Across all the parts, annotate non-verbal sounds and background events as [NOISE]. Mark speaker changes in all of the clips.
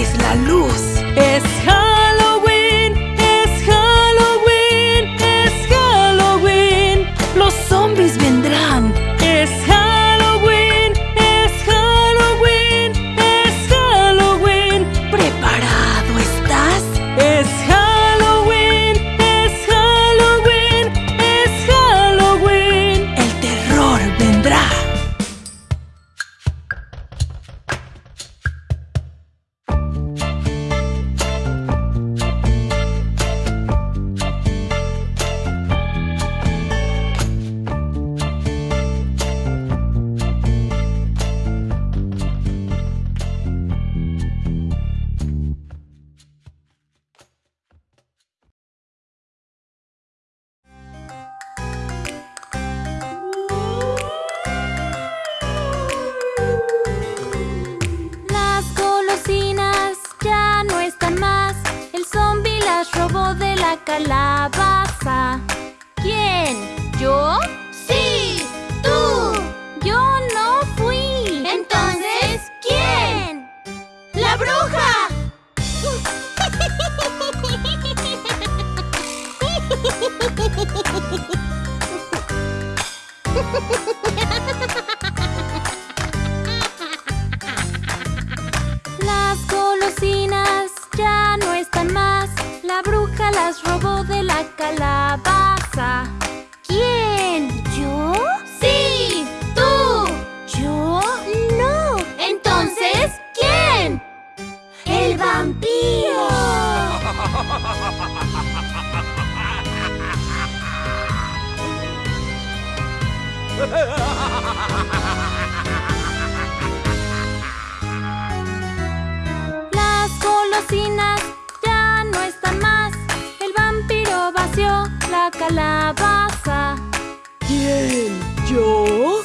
Speaker 1: es la luz.
Speaker 2: Es
Speaker 3: [LAUGHS]
Speaker 4: Las golosinas ya no están más. El vampiro vació la calabaza.
Speaker 1: ¿Quién? ¿Yo?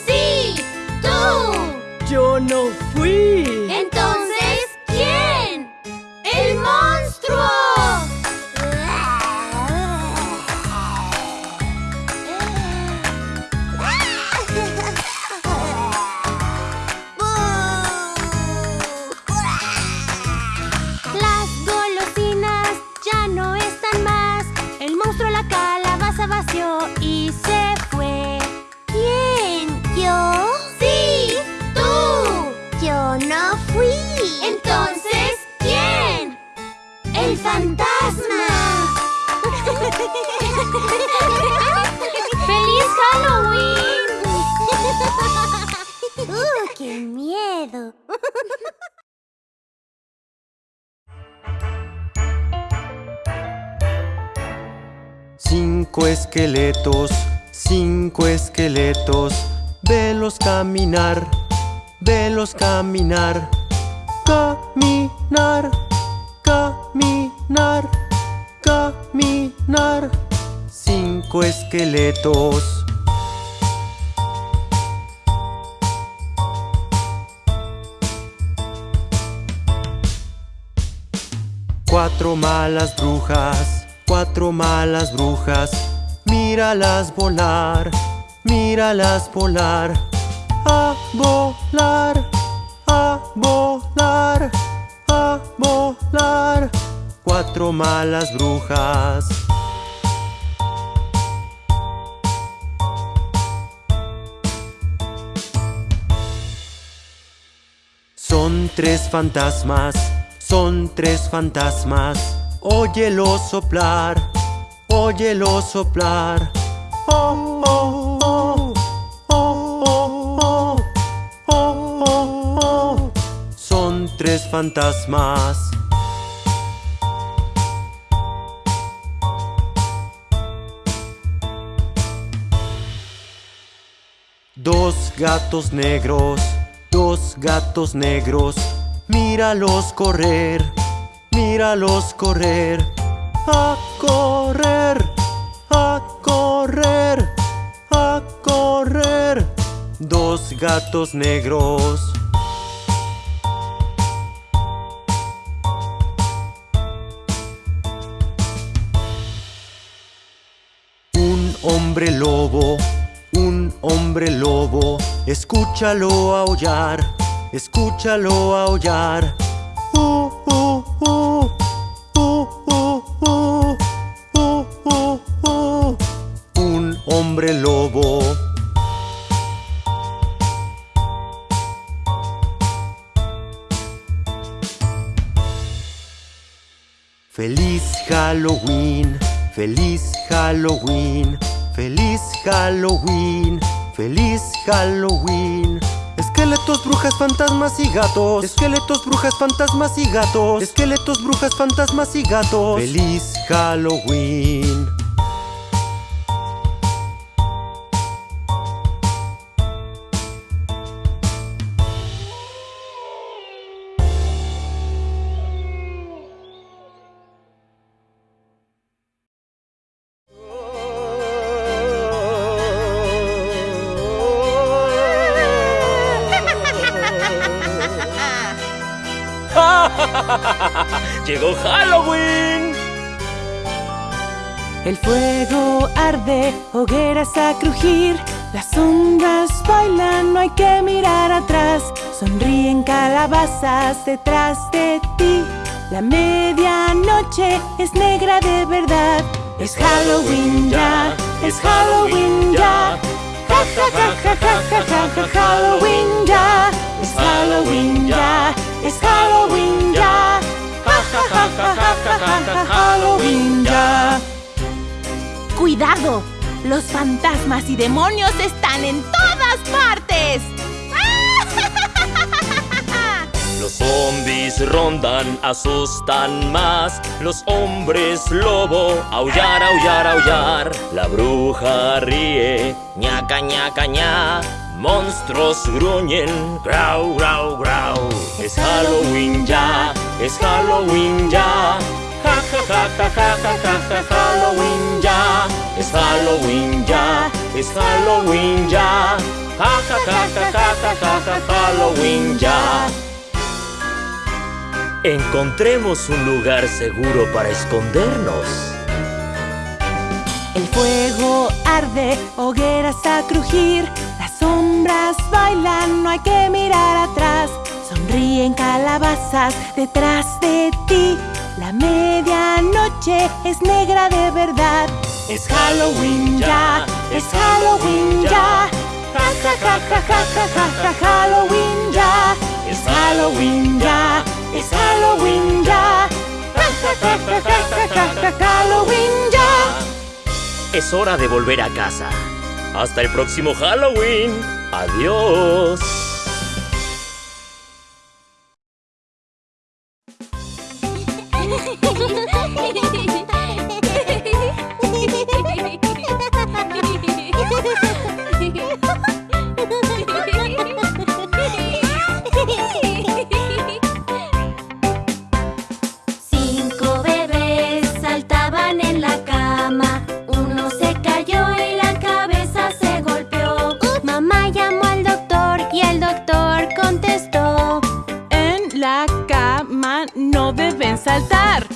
Speaker 3: [LAUGHS]
Speaker 5: Cinco esqueletos, cinco esqueletos, velos caminar, velos caminar, caminar, caminar, caminar. Cinco esqueletos. Cuatro malas brujas cuatro malas brujas, míralas volar, míralas volar. A volar, a volar, a volar. Cuatro malas brujas. Son tres fantasmas, son tres fantasmas, óyelo soplar, óyelo soplar. Oh oh, oh, oh, oh, Son tres fantasmas. Dos gatos negros, dos gatos negros míralos correr, míralos correr, a correr, a correr, a correr. Dos gatos negros. Un hombre lobo, un hombre lobo, escúchalo aullar, escúchalo aullar. Uh uh uh, uh, uh, uh. Un hombre lobo. Feliz Halloween, feliz Halloween, feliz Halloween, feliz Halloween. Esqueletos, brujas, fantasmas y gatos. Esqueletos, brujas, fantasmas y gatos. Esqueletos, brujas, fantasmas y gatos. Feliz Halloween.
Speaker 6: ¡Llegó Halloween!
Speaker 1: El fuego arde, hogueras a crujir, las sombras bailan, no hay que mirar atrás, sonríen calabazas detrás de ti. La medianoche es negra de verdad, es Halloween ya, es Halloween ya. Ja ja ja ja ja ja ja Halloween ya, es Halloween ya, es Halloween ya. Halloween ya.
Speaker 7: ¡Cuidado! Los fantasmas y demonios están en todas partes. [LAUGHS]
Speaker 6: Los zombies rondan, asustan más. Los hombres lobo, aullar, aullar, aullar. La bruja ríe, ñaca, ñaca, ña. Monstruos gruñen, grau, grau, grau. Es Halloween ya, es Halloween ya. Ja, ja, ja, ja, ja, ja, ja, ja, Halloween ya. Es Halloween ya, es Halloween ya. Ja, ja, ja, ja, ja, ja, ja, ja, Halloween ya. Encontremos un lugar seguro para escondernos.
Speaker 1: El fuego arde, hogueras a crujir, las sombras bailan, no hay que mirar atrás. Sonríen calabazas detrás de ti. La medianoche es negra de verdad. Es Halloween ya, es Halloween ya. Ja ja ja ja ja ja ja Halloween ya. Es Halloween ya, es Halloween ya. Ja ja ja ja ja ja ja Halloween ya.
Speaker 6: Es hora de volver a casa. Hasta el próximo Halloween. Adiós.
Speaker 3: 嘿嘿
Speaker 1: 嘿嘿嘿嘿嘿 saltar.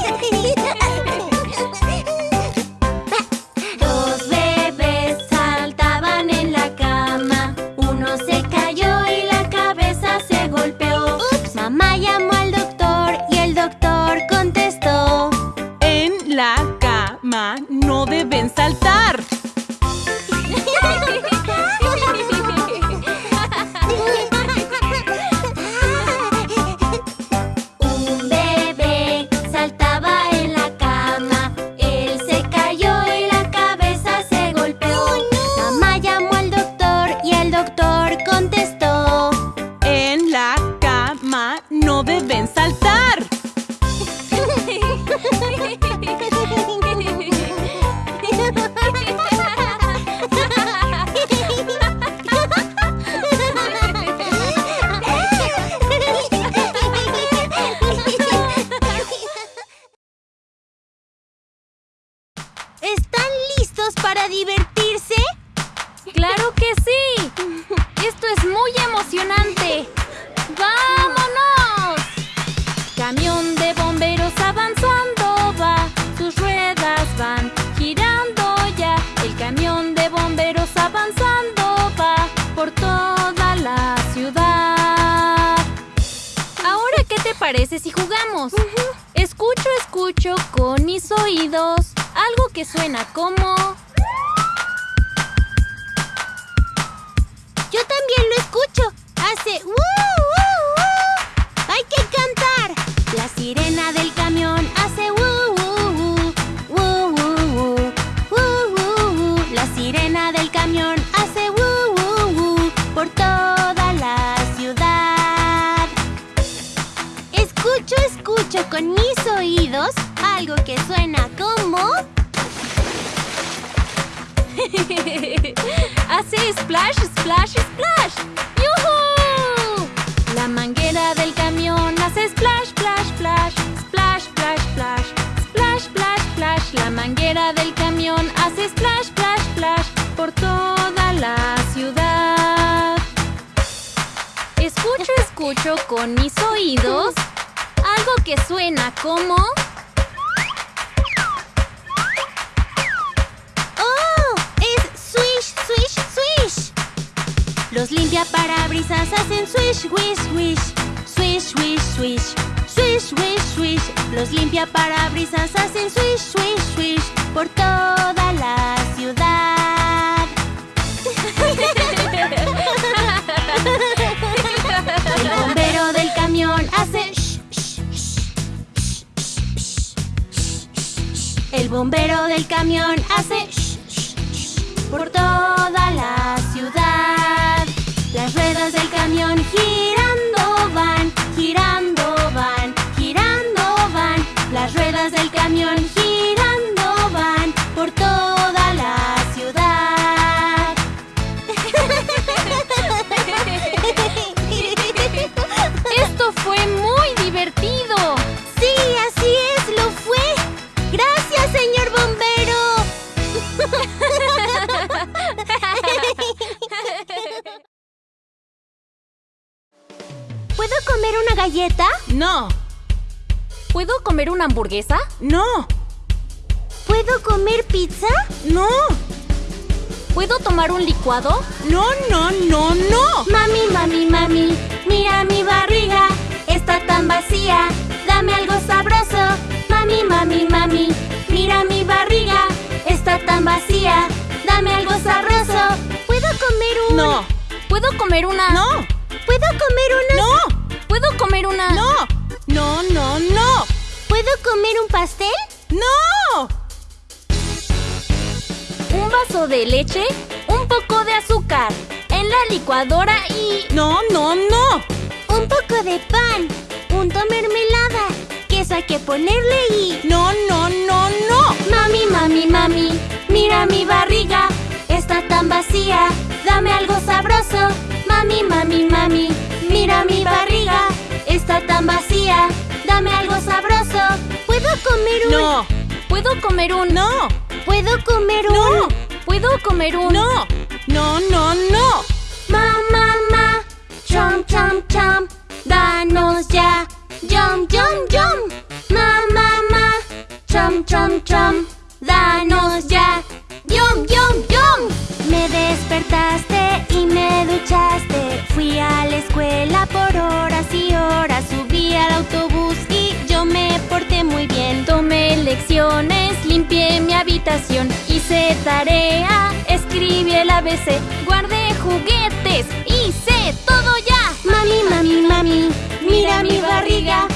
Speaker 3: ¡Gracias! Que suena como... [LAUGHS] Hace splash, splash, splash. ¡Yuhu! La manguera del camión hace splash, splash, splash. Splash, splash, splash. Splash, splash, splash. La manguera del camión hace splash, splash, splash. Por toda la ciudad. Escucho, escucho con mis oídos algo que suena como... ¿Puedo comer pizza?
Speaker 1: no,
Speaker 3: ¿Puedo tomar un licuado?
Speaker 1: no, no, no, no.
Speaker 3: Mami, mami, mami, mira mi barriga, está tan vacía, dame algo sabroso. Mami, mami, mami, mira mi barriga, está tan vacía, dame algo sabroso. ¿Puedo comer un...?
Speaker 1: No,
Speaker 3: ¿Puedo comer una...?
Speaker 1: no,
Speaker 3: ¿Puedo comer una...?
Speaker 1: no,
Speaker 3: ¿Puedo comer una...?
Speaker 1: no, no, no, no,
Speaker 3: ¿Puedo comer un pastel?
Speaker 1: no.
Speaker 3: Un vaso de leche, un poco de azúcar, en la licuadora y...
Speaker 1: No, no, no.
Speaker 3: Un poco de pan, punto mermelada, queso eso hay que ponerle y...
Speaker 7: No, no, no, no.
Speaker 3: Mami, mami, mami, mira mi barriga, está tan vacía, dame algo sabroso. Mami, mami, mami, mira mi barriga, está tan vacía, dame algo sabroso. ¿Puedo comer un...?
Speaker 7: No.
Speaker 3: ¿Puedo comer un...?
Speaker 7: No.
Speaker 3: ¿Puedo comer un...?
Speaker 7: No.
Speaker 3: ¿Puedo comer un...?
Speaker 7: No. No, no, no.
Speaker 3: Ma, ma, ma, chom, chom, chom, danos ya, yum, yum, yum. Ma, ma, ma, chom, chom, chom, danos ya, despertaste y me duchaste, fui a la escuela por horas y horas, subí al autobús y yo me porté muy bien. Tomé lecciones, limpié mi habitación, hice tarea, escribí el ABC, guardé juguetes, hice todo ya. Mami, mami, mami, mira mi barriga,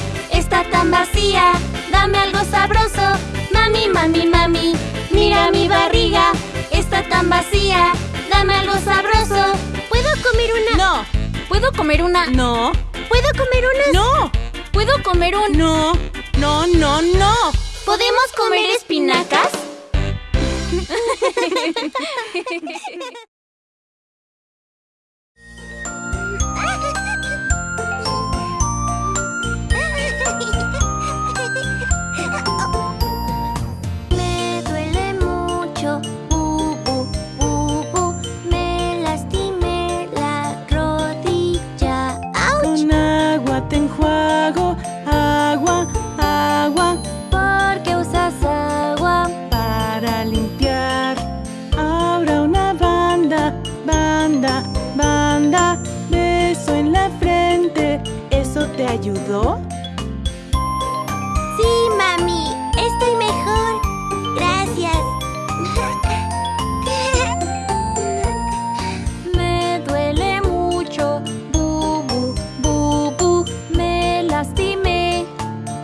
Speaker 3: está tan vacía, dame algo sabroso. Mami, mami, mami, mira mi barriga, está tan vacía, dame algo sabroso. ¿Puedo comer una?
Speaker 7: No.
Speaker 3: ¿Puedo comer una?
Speaker 7: No.
Speaker 3: ¿Puedo comer unas?
Speaker 7: No.
Speaker 3: ¿Puedo comer un?
Speaker 7: No. No, no, no.
Speaker 3: ¿Podemos comer espinacas? [LAUGHS]
Speaker 1: ayudó?
Speaker 3: Sí, mami, estoy mejor. Gracias. [LAUGHS] Me duele mucho, bu, bu, bu, bu. Me lastimé,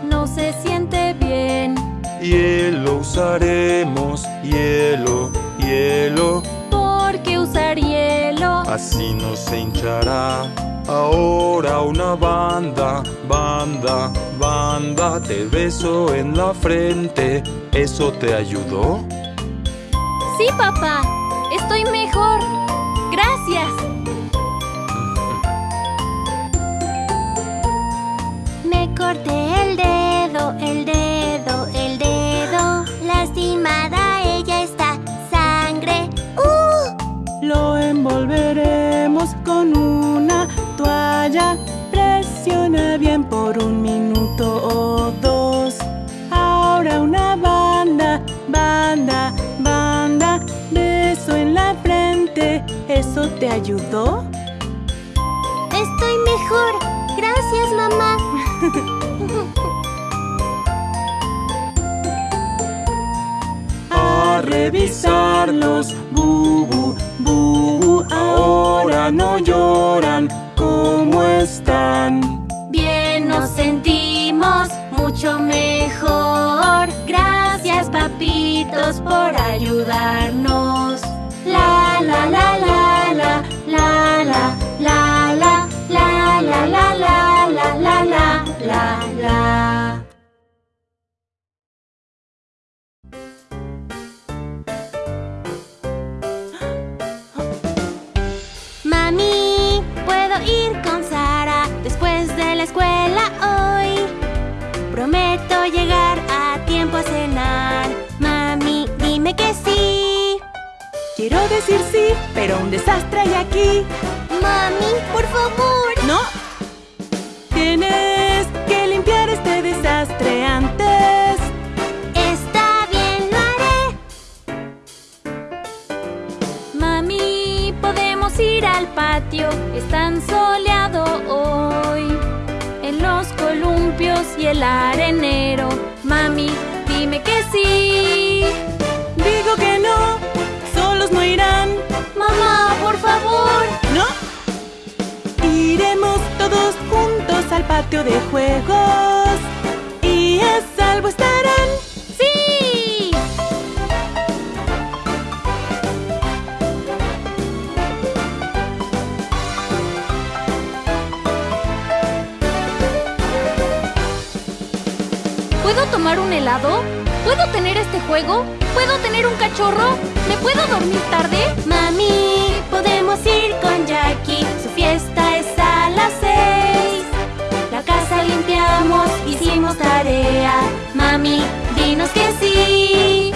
Speaker 3: no se siente bien.
Speaker 8: Hielo usaremos, hielo, hielo,
Speaker 3: ¿Por qué usar hielo?
Speaker 8: así no se hinchará. Ahora una banda, banda, banda, te beso en la frente. ¿Eso te ayudó?
Speaker 3: Sí, papá, estoy mejor. Gracias.
Speaker 1: Por un minuto o dos. Ahora una banda, banda, banda. Beso en la frente. ¿Eso te ayudó?
Speaker 3: Estoy mejor. Gracias, mamá. [LAUGHS]
Speaker 1: A revisarlos. Bubu, bubu. Ahora no lloran.
Speaker 3: Por ayudarnos. La la la la la la la la la la la la la la la la la la. Mami, ¿puedo ir con Sara después de la escuela Que sí.
Speaker 1: Quiero decir sí, pero un desastre hay aquí.
Speaker 3: Mami, por favor.
Speaker 1: No. Tienes que limpiar este desastre antes.
Speaker 3: Está bien, lo haré. Mami, podemos ir al patio. Es tan soleado hoy. En los columpios y el arenero. Mami, dime que sí.
Speaker 1: Que no, solos no irán.
Speaker 3: Mamá, por favor.
Speaker 1: No. Iremos todos juntos al patio de juegos. Y a salvo estarán.
Speaker 3: ¡Sí!
Speaker 4: ¿Puedo tomar un helado? ¿Puedo tener este juego? ¿Puedo tener un cachorro? ¿Me puedo dormir tarde?
Speaker 3: Mami, podemos ir con Jackie. Su fiesta es a las seis. La casa limpiamos, hicimos tarea. Mami, dinos que sí.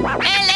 Speaker 3: Hello.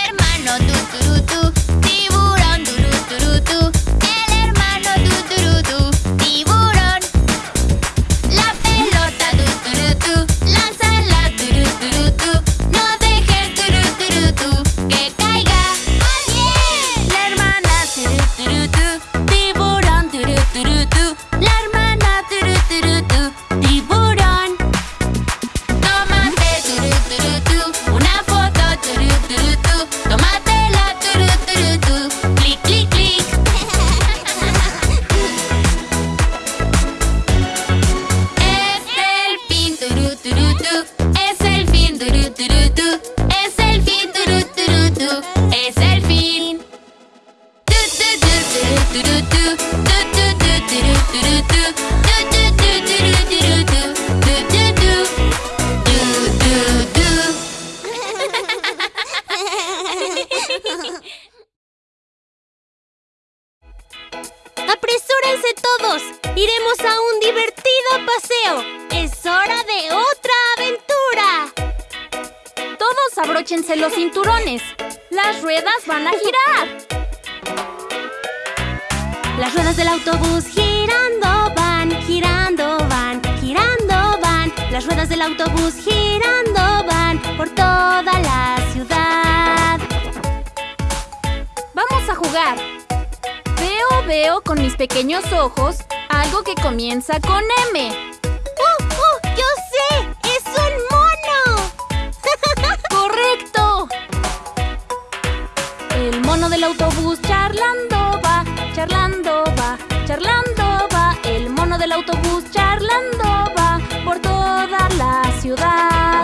Speaker 3: el autobús
Speaker 4: charlando va por toda la ciudad.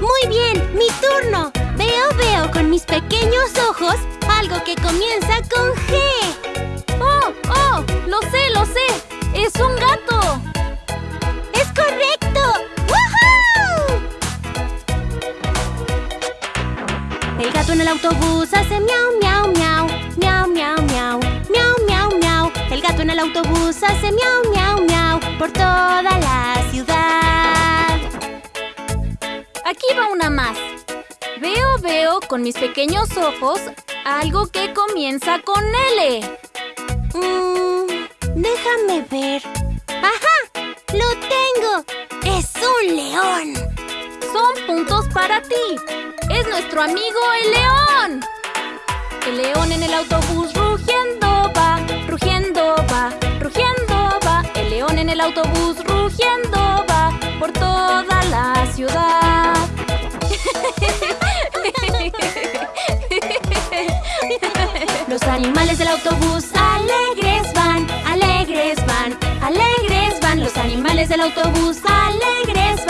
Speaker 3: Muy bien, mi turno. Veo, veo con mis pequeños ojos algo que comienza con G.
Speaker 4: ¡Oh, oh! ¡Lo sé, lo sé! ¡Es un gato!
Speaker 3: ¡Es correcto! ¡Woohoo! El gato en el autobús hace miau, miau, miau, miau, miau, miau, miau, miau gato en el autobús hace miau, miau, miau por toda la ciudad.
Speaker 4: Aquí va una más. Veo, veo con mis pequeños ojos algo que comienza con L.
Speaker 3: Mm, déjame ver. ¡Ajá! ¡Lo tengo! ¡Es un león!
Speaker 4: Son puntos para ti. Es nuestro amigo el león. El león en el autobús rugiendo va, va, rugiendo va. El león en el autobús rugiendo va por toda la ciudad.
Speaker 3: Los animales del autobús alegres van, alegres van, alegres van. Los animales
Speaker 9: del autobús alegres van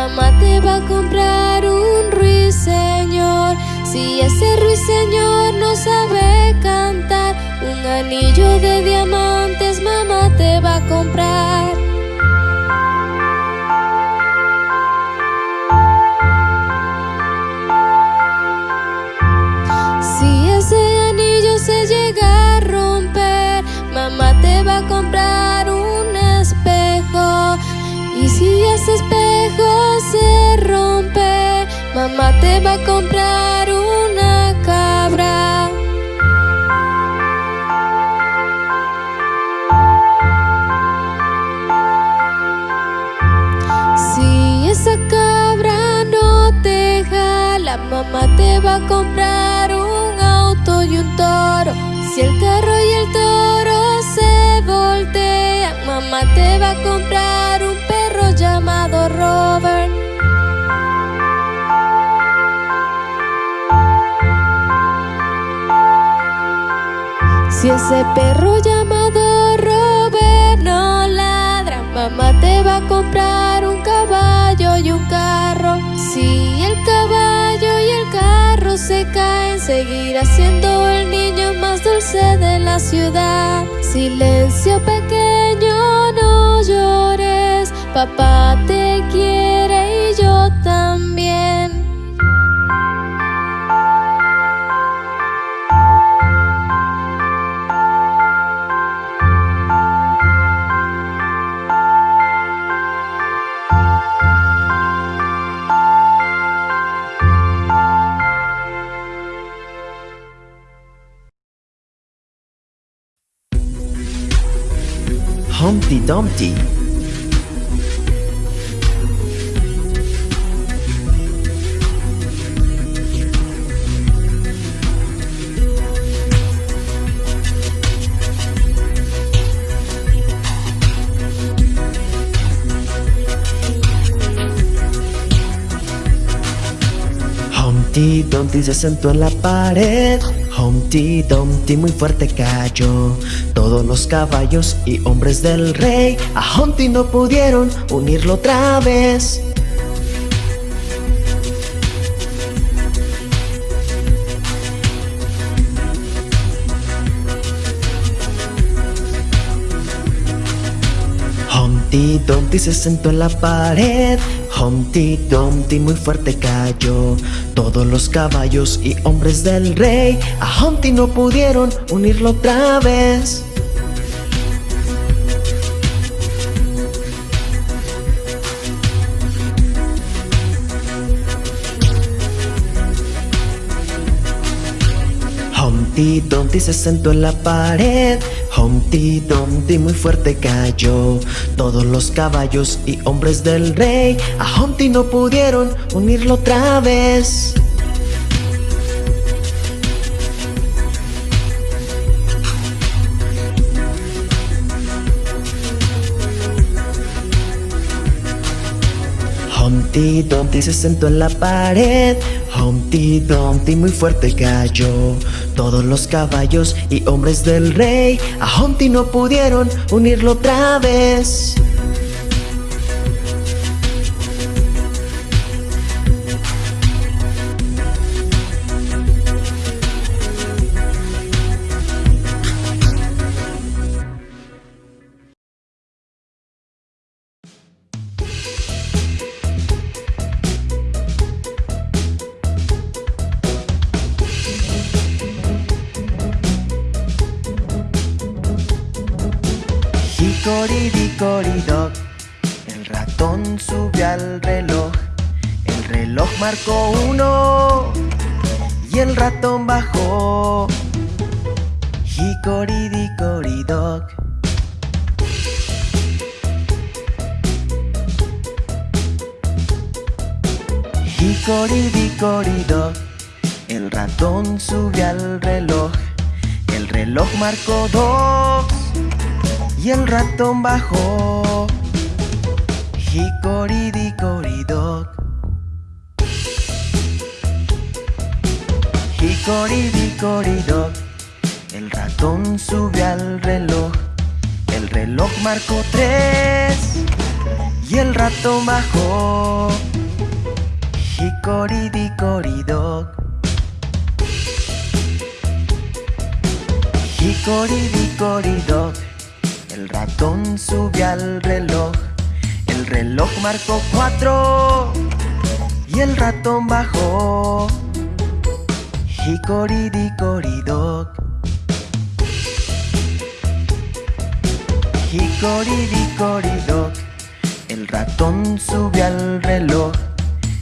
Speaker 10: Mamá te va a comprar un ruiseñor. Si ese ruiseñor no sabe cantar, un anillo de diamantes mamá te va a comprar. Mamá te va a comprar una cabra. Si esa cabra no te jala, mamá te va a comprar un auto y un toro. Si el carro Ese perro llamado Robert no ladra, mamá te va a comprar un caballo y un carro. Si el caballo y el carro se caen, seguirá siendo el niño más dulce de la ciudad. Silencio pequeño, no llores, papá te quiere
Speaker 11: Humpty Dumpty. Humpty Dumpty se sentó en la pared. Humpty Dumpty muy fuerte cayó. Todos los caballos y hombres del rey a Humpty no pudieron unirlo otra vez. Humpty Dumpty se sentó en la pared. Humpty Dumpty muy fuerte cayó. Todos los caballos y hombres del rey a Humpty no pudieron unirlo otra vez. Humpty Dumpty se sentó en la pared. Humpty Dumpty muy fuerte cayó. Todos los caballos y hombres del rey a Humpty no pudieron unirlo otra vez. Humpty Dumpty se sentó en la pared. Humpty Dumpty muy fuerte cayó. Todos los caballos y hombres del rey a Humpty no pudieron unirlo otra vez. Reloj. El reloj marcó uno Y el ratón bajó. Hickory-dickory-dock Hickory-dickory-dock El ratón subió al reloj. El reloj marcó dos y el ratón bajó. Hickory-dickory-dock. Hickory-dickory-dock. El ratón subió al reloj. El reloj marcó tres y el ratón bajó. Hickory-dickory-dock. Hickory-dickory-dock. El ratón subió al reloj. El reloj marcó cuatro y el ratón bajó. Hickory-dickory-dock. Hickory-dickory-dock. El ratón subió al reloj.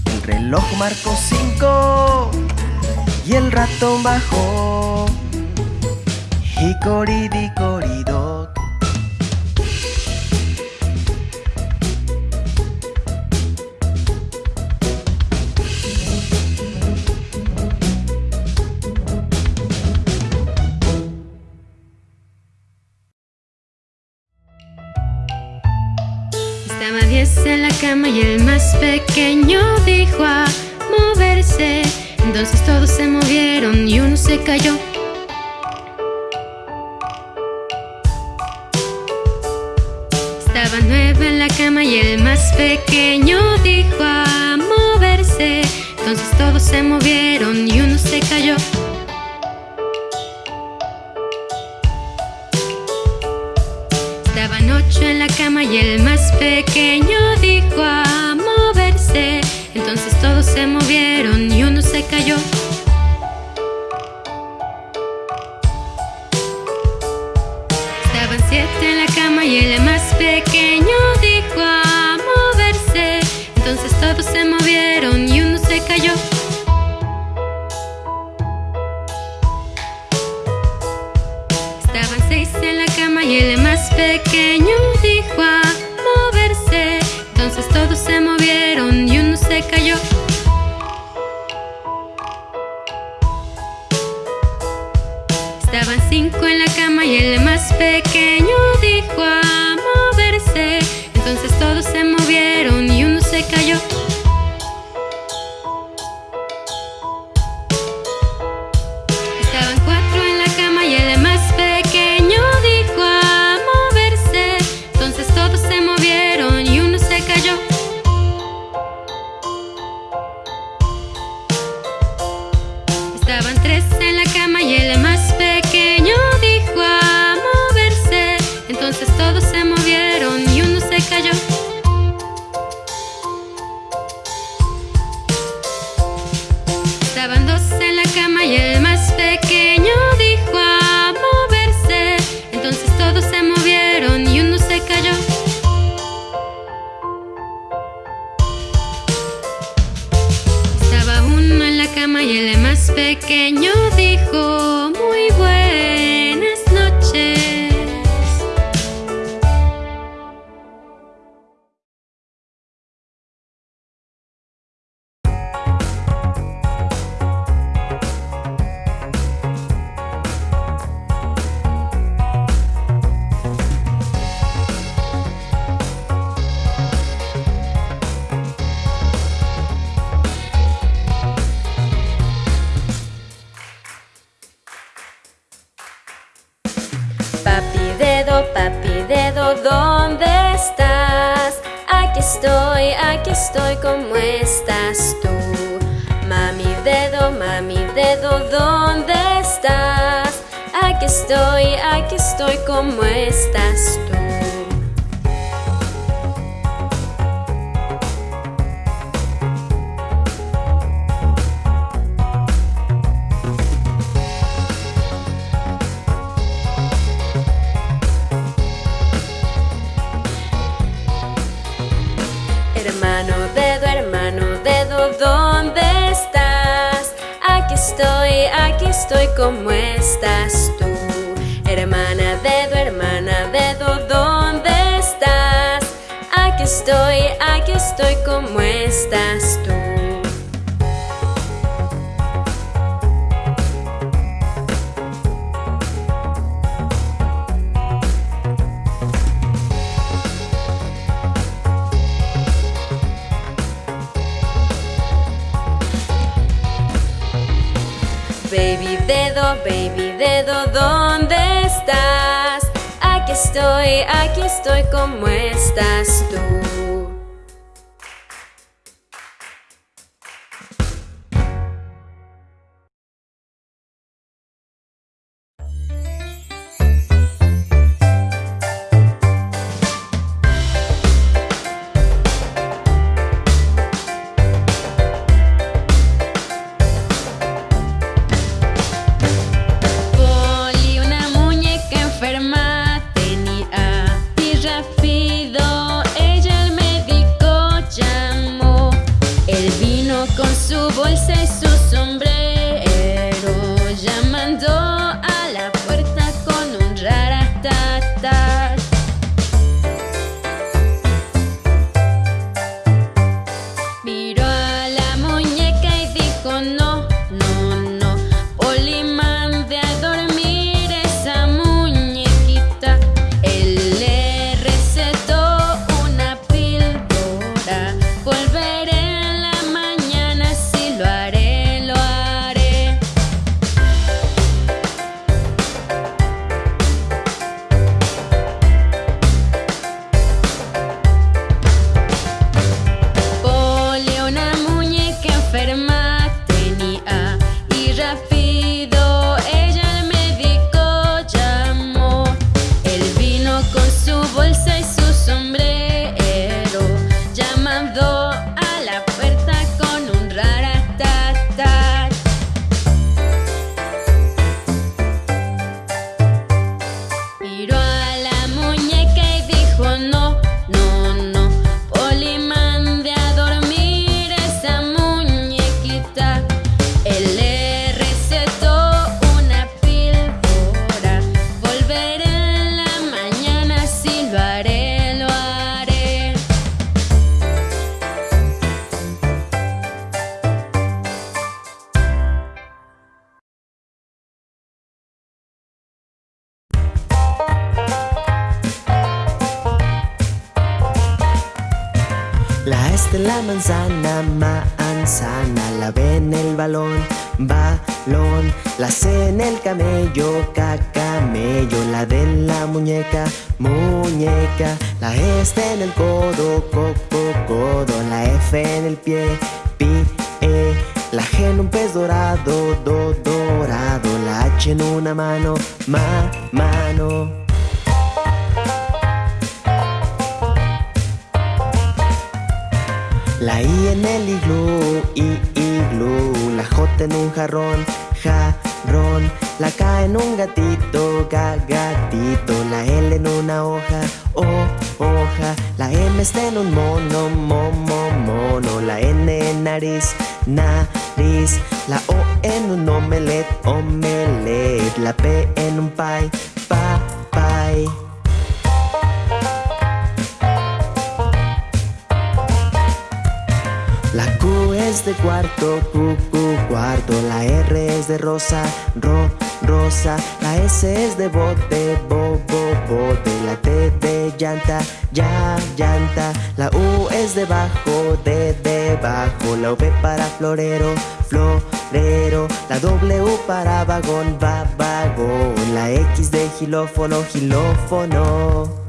Speaker 11: El reloj marcó cinco y el ratón bajó. Hickory-dickory-dock.
Speaker 9: Y el más pequeño dijo a moverse. Entonces todos se movieron y uno se cayó. Estaba nueve en la cama y el más pequeño dijo a moverse. Entonces todos se movieron y uno se cayó. Estaban ocho en la cama y el más pequeño cayó. Estaban siete en la cama y el más pequeño dijo a moverse. Entonces todos se movieron y uno se cayó. Estaban seis en la cama y el más pequeño dijo a moverse. Entonces todos se movieron y uno se cayó. Y el más pequeño dijo a moverse. Entonces todos se movieron y uno se cayó.
Speaker 12: pequeño dijo.
Speaker 9: estoy, aquí estoy como estás tú. Hermano, dedo, hermano, dedo, ¿dónde estás? Aquí estoy, aquí estoy, ¿cómo estás Hermana dedo, hermana dedo, ¿dónde estás? Aquí estoy, aquí estoy, ¿cómo estás tú? Baby dedo, baby dedo, ¿dónde estoy, aquí estoy como estás tú.
Speaker 12: En un
Speaker 13: pie,
Speaker 11: pa, pie. La Q es de cuarto, Q, Q, cuarto. La R es de rosa, ro, La S es de bote, bo, bo, bote. La T de llanta, ya, llanta. La U es de bajo, de debajo. La V para florero, florero. La W para vagón, va, vagón. La X de gilófono, gilófono.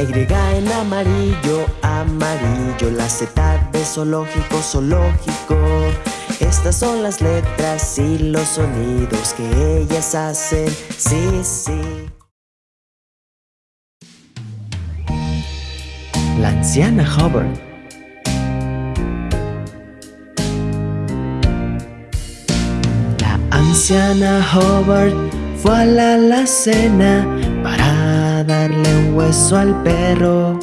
Speaker 11: Y en amarillo, amarillo. La Z de zoológico, zoológico Estas son las letras y los sonidos que ellas hacen. Sí, sí. La anciana Hubbard La anciana Hubbard fue a la alacena darle un hueso al perro.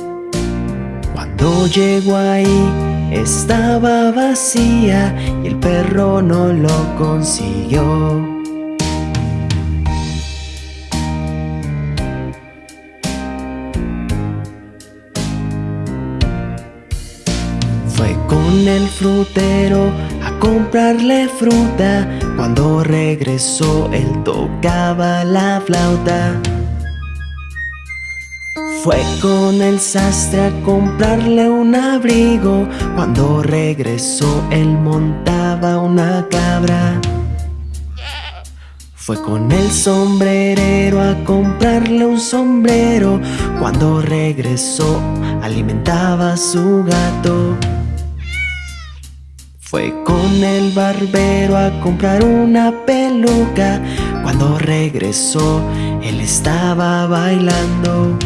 Speaker 11: Cuando llegó ahí estaba vacía y el perro no lo consiguió. Fue con el frutero a comprarle fruta. Cuando regresó él tocaba la flauta. Fue con el sastre a comprarle un abrigo. Cuando regresó él montaba una cabra. Fue con el sombrerero a comprarle un sombrero. Cuando regresó alimentaba a su gato. Fue con el barbero a comprar una peluca. Cuando regresó, él estaba bailando.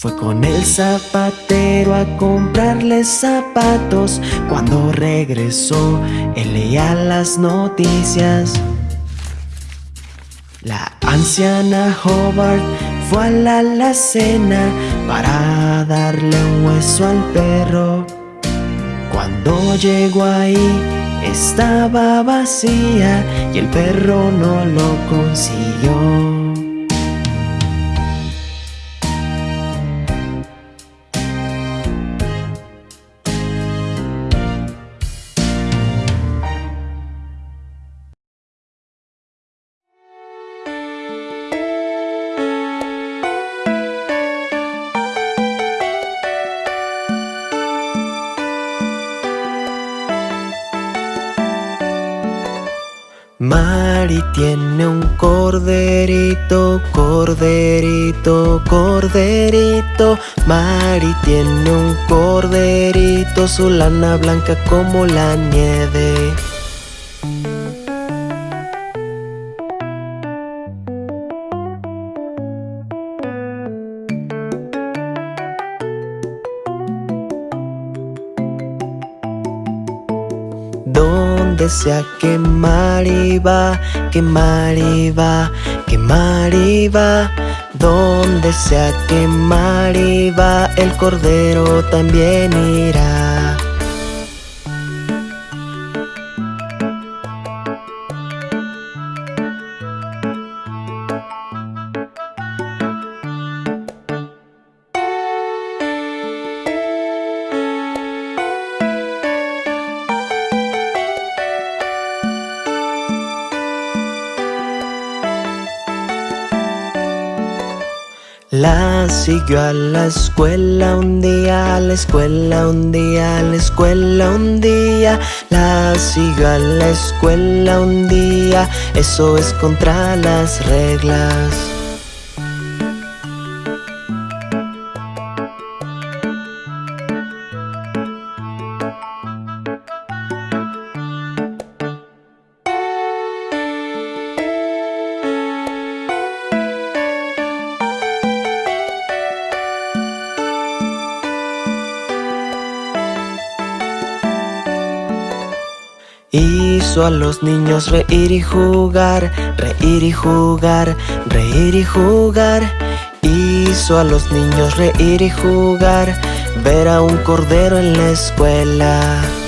Speaker 11: Fue con el zapatero a comprarle zapatos. Cuando regresó, él leía las noticias. La anciana Hobart fue a la alacena para darle un hueso al perro. Cuando llegó ahí estaba vacía y el perro no lo consiguió. Corderito, corderito, corderito. Mari tiene un corderito, su lana blanca como la nieve. Donde sea que Mari va, que Mari va, que Mari va. Donde sea que Mari va, el cordero también irá. Siguió a la escuela un día, a la escuela un día, a la escuela un día. La siguió a la escuela un día, eso es contra las reglas. Hizo a los niños reír y jugar, reír y jugar, reír y jugar. Hizo a los niños reír y jugar, ver a un cordero en la escuela.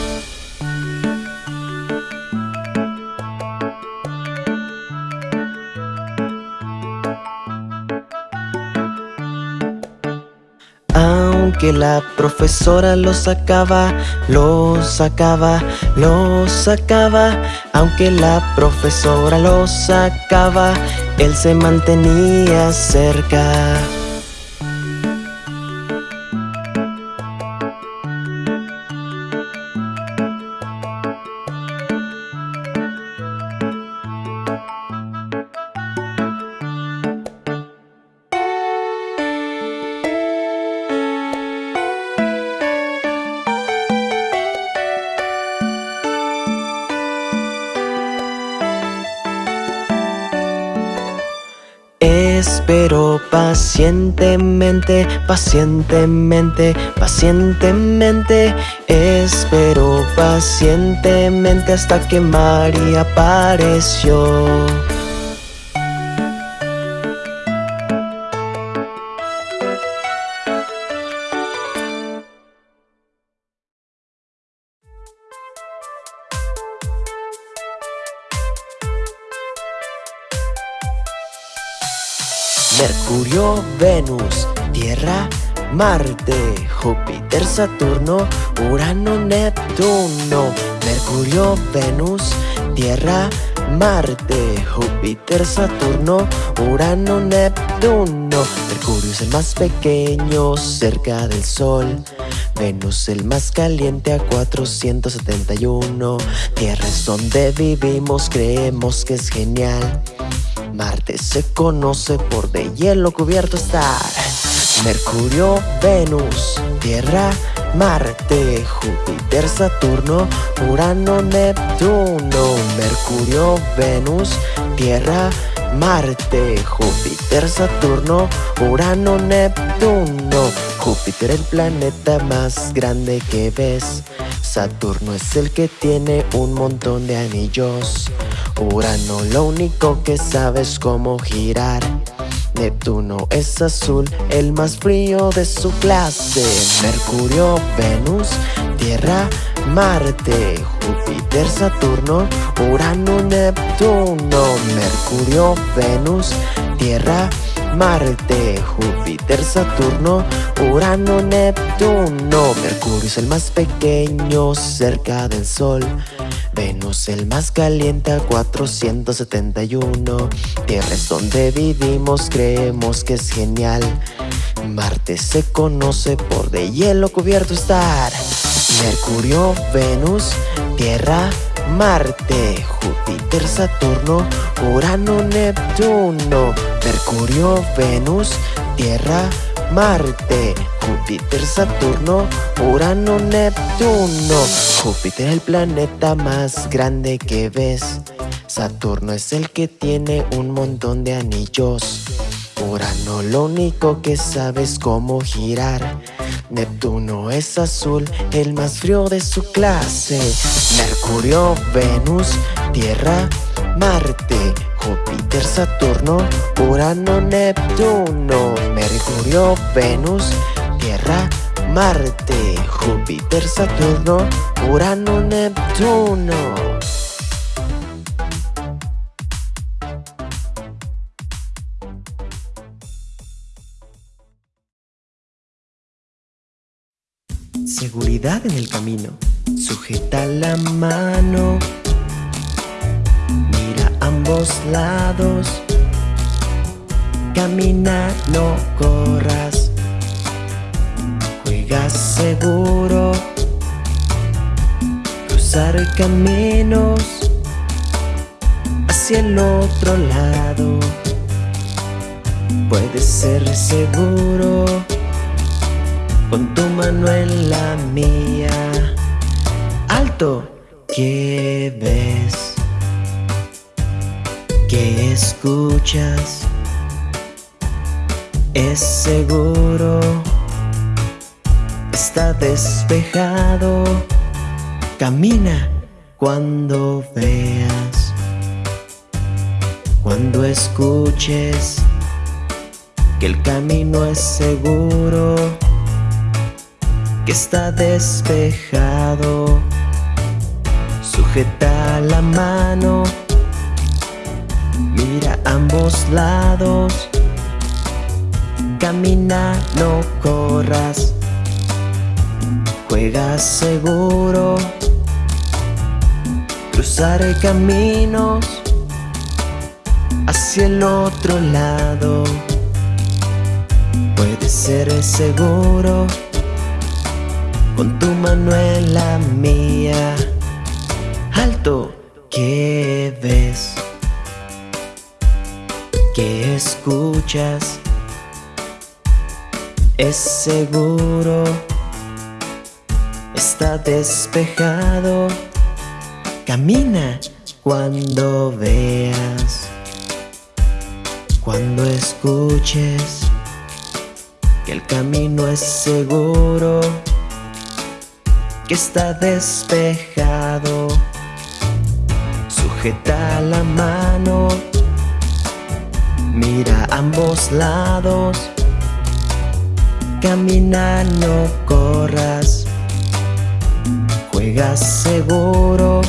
Speaker 11: La profesora lo sacaba, lo sacaba, lo sacaba. Aunque la profesora lo sacaba, él se mantenía cerca. Espero pacientemente, pacientemente, pacientemente. Espero pacientemente hasta que María apareció. Marte, Júpiter, Saturno, Urano, Neptuno. Mercurio, Venus, Tierra, Marte, Júpiter, Saturno, Urano, Neptuno. Mercurio es el más pequeño cerca del Sol. Venus el más caliente a 471. Tierra es donde vivimos, creemos que es genial. Marte se conoce por de hielo cubierto estar. Mercurio, Venus, Tierra, Marte, Júpiter, Saturno, Urano, Neptuno. Mercurio, Venus, Tierra, Marte, Júpiter, Saturno, Urano, Neptuno. Júpiter el planeta más grande que ves. Saturno es el que tiene un montón de anillos. Urano lo único que sabe es cómo girar. Neptuno es azul, el más frío de su clase. Mercurio, Venus, Tierra, Marte, Júpiter, Saturno, Urano, Neptuno. Mercurio, Venus, Tierra, Marte, Júpiter, Saturno, Urano, Neptuno. Mercurio es el más pequeño cerca del Sol. El más caliente a 471. Tierra es donde vivimos, creemos que es genial. Marte se conoce por de hielo cubierto estar. Mercurio, Venus, Tierra, Marte, Júpiter, Saturno, Urano, Neptuno. Mercurio, Venus, Tierra, Marte, Júpiter, Saturno, Urano, Neptuno. Júpiter es el planeta más grande que ves. Saturno es el que tiene un montón de anillos. Urano lo único que sabe es cómo girar. Neptuno es azul, el más frío de su clase. Mercurio, Venus, Tierra, Marte, Júpiter, Saturno, Urano, Neptuno. Mercurio, Venus, Tierra, Marte, Júpiter, Saturno, Urano, Neptuno. Seguridad en el camino. Sujeta la mano. Ambos lados. Camina, no corras. Juega seguro. Cruzar caminos hacia el otro lado. Puedes ser seguro con tu mano en la mía. Alto, ¿qué ves? ¿Qué escuchas? Es seguro, está despejado. Camina cuando veas, cuando escuches que el camino es seguro, que está despejado. Sujeta la mano, mira ambos lados, camina, no corras, juega seguro, cruzaré caminos hacia el otro lado. Puede ser seguro con tu mano en la mía. Alto, ¿qué ves? ¿Qué escuchas? Es seguro, está despejado. Camina cuando veas, cuando escuches que el camino es seguro, que está despejado. Sujeta la mano, mira ambos lados, camina, no corras, juega seguro,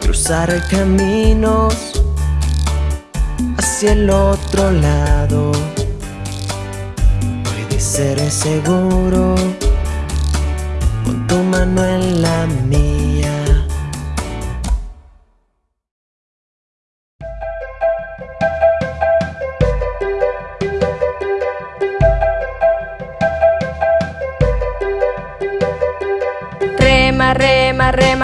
Speaker 11: cruzar caminos hacia el otro lado. Puede ser seguro con tu mano en la mía.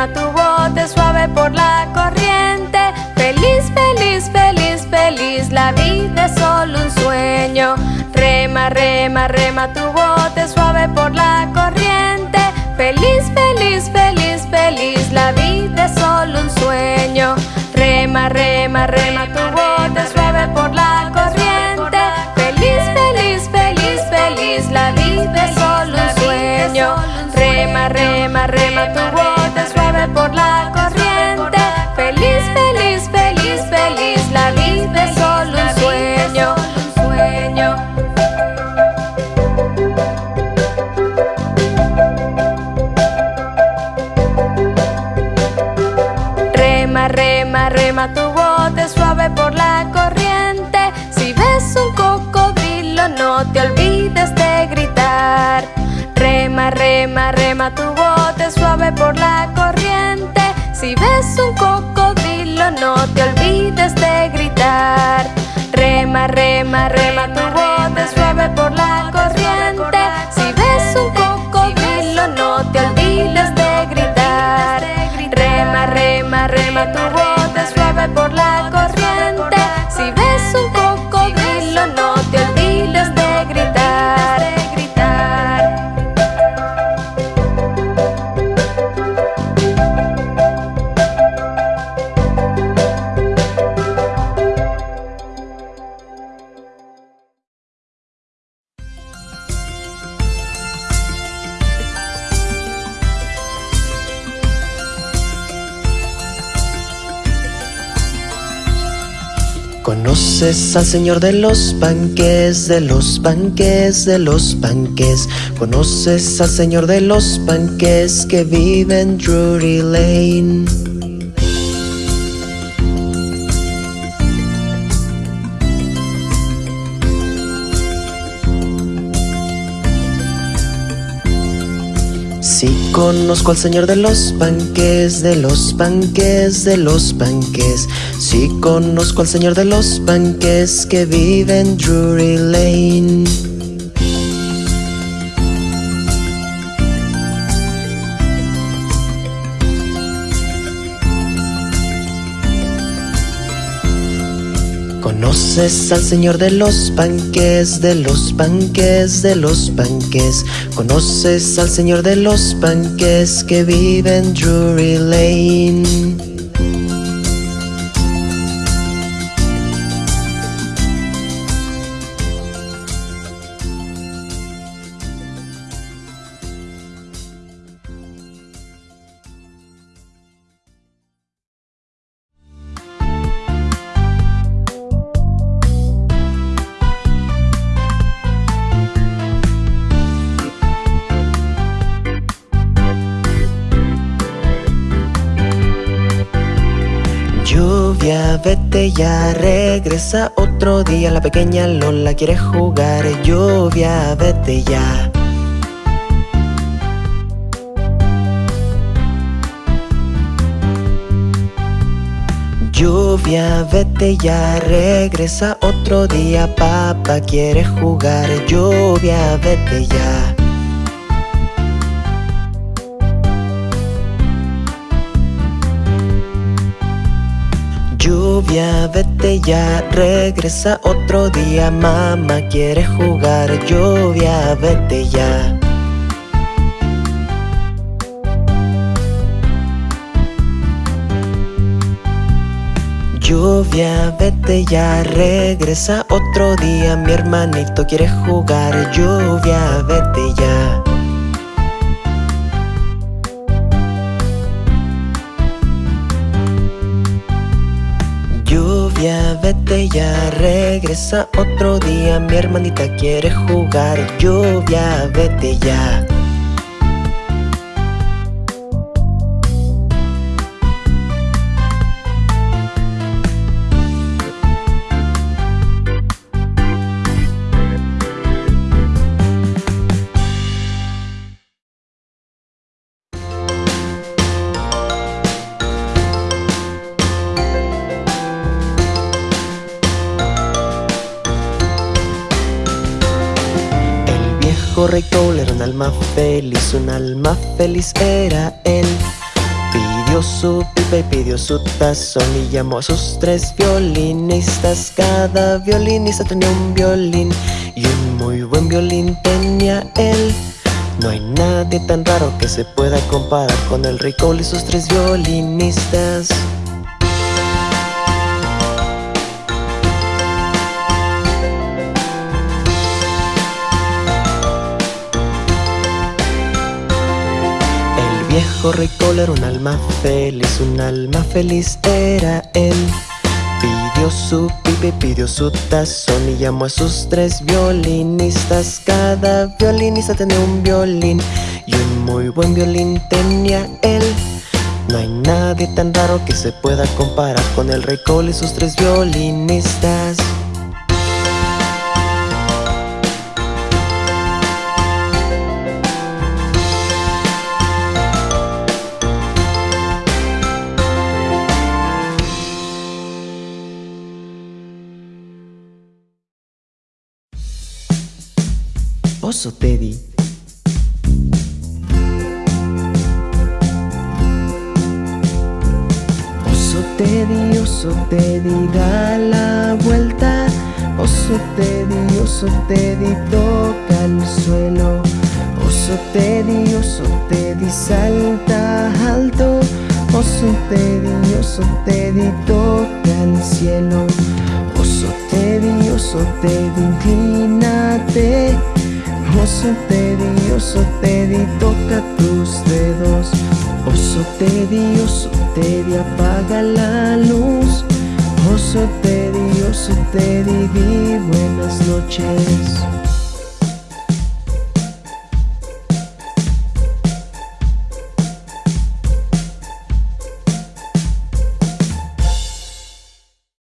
Speaker 14: Tu bote suave por la corriente. Feliz, feliz, feliz, feliz, la vida es solo un sueño. Rema, rema, rema tu bote suave por la corriente. Feliz, feliz, feliz, feliz, la vida es solo un sueño. Rema, rema, rema tu bote suave por la corriente. Feliz, feliz, feliz, feliz, la vida es solo un sueño. Rema, rema, rema tu bote Rema, rema, tu bote suave por la corriente. Si ves un cocodrilo, no te olvides de gritar. Rema, rema, rema tu bote
Speaker 11: ¿Conoces al señor de los panques, de los panques, de los panques? ¿Conoces al señor de los panques que vive en Drury Lane? Conozco al señor de los panques, de los panques, de los panques. Sí conozco al señor de los panques que vive en Drury Lane. ¿Conoces al señor de los panques, de los panques, de los panques? ¿Conoces al señor de los panques que vive en Drury Lane? Lluvia, vete ya, regresa otro día. La pequeña Lola quiere jugar Lluvia, vete ya. Lluvia, vete ya, regresa otro día. Papá quiere jugar Lluvia, vete ya Lluvia, vete ya, regresa otro día Mamá quiere jugar Lluvia, vete ya. Lluvia, vete ya, regresa otro día Mi hermanito quiere jugar Lluvia, vete ya Lluvia, vete ya, regresa otro día. Mi hermanita quiere jugar. Lluvia, vete ya feliz, un alma feliz era él. Pidió su pipa y pidió su tazón y llamó a sus tres violinistas. Cada violinista tenía un violín y un muy buen violín tenía él. No hay nadie tan raro que se pueda comparar con el rey Cole y sus tres violinistas. Viejo rey Cole era un alma feliz, un alma feliz era él. Pidió su pipa y pidió su tazón y llamó a sus tres violinistas. Cada violinista tenía un violín y un muy buen violín tenía él. No hay nadie tan raro que se pueda comparar con el rey Cole y sus tres violinistas. Oso Teddy. Oso Teddy, oso Teddy, da la vuelta. Oso Teddy, oso Teddy, toca el suelo. Oso Teddy, oso Teddy, salta alto. Oso Teddy, oso Teddy, toca el cielo. Oso Teddy, oso Teddy, inclínate. Oso Teddy, oso Teddy, toca tus dedos. Oso Teddy, oso Teddy, apaga la luz. Oso Teddy, oso Teddy, di buenas noches.